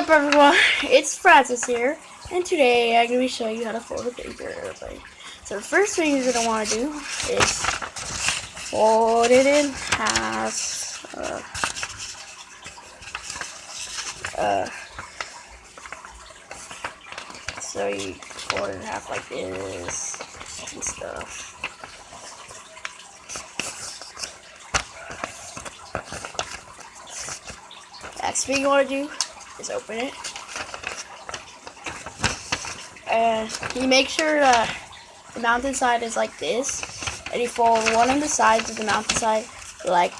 up everyone, it's Francis here, and today I'm going to be showing you how to fold a paper airplane. So the first thing you're going to want to do is fold it in half, uh, uh, so you fold it in half like this, and stuff. Next thing you want to do is open it. And you make sure uh, the mountain side is like this. And you fold one of the sides of the mountain side like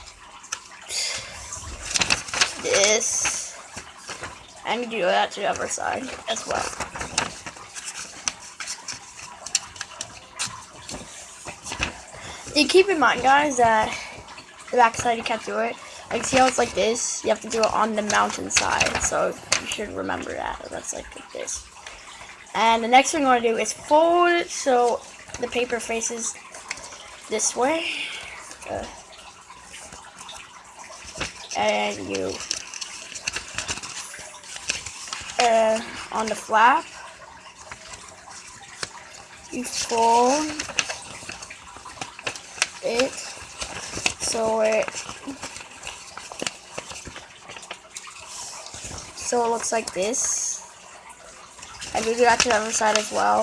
this. And you do that to the other side as well. You keep in mind guys that the back side you can't do it like, see how it's like this? You have to do it on the mountainside. So you should remember that. That's like, this. And the next thing I want to do is fold it so the paper faces this way. Uh, and you uh, on the flap you fold it so it So it looks like this. You do that to the other side as well.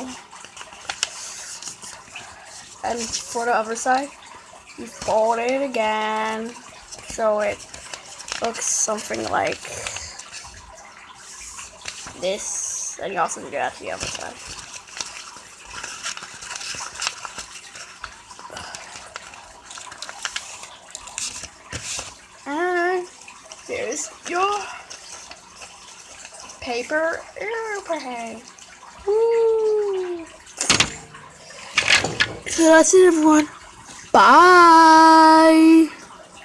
And for the other side, you fold it again. So it looks something like this. And you also do that to the other side. There's your paper airplane. Woo! So that's it, everyone. Bye.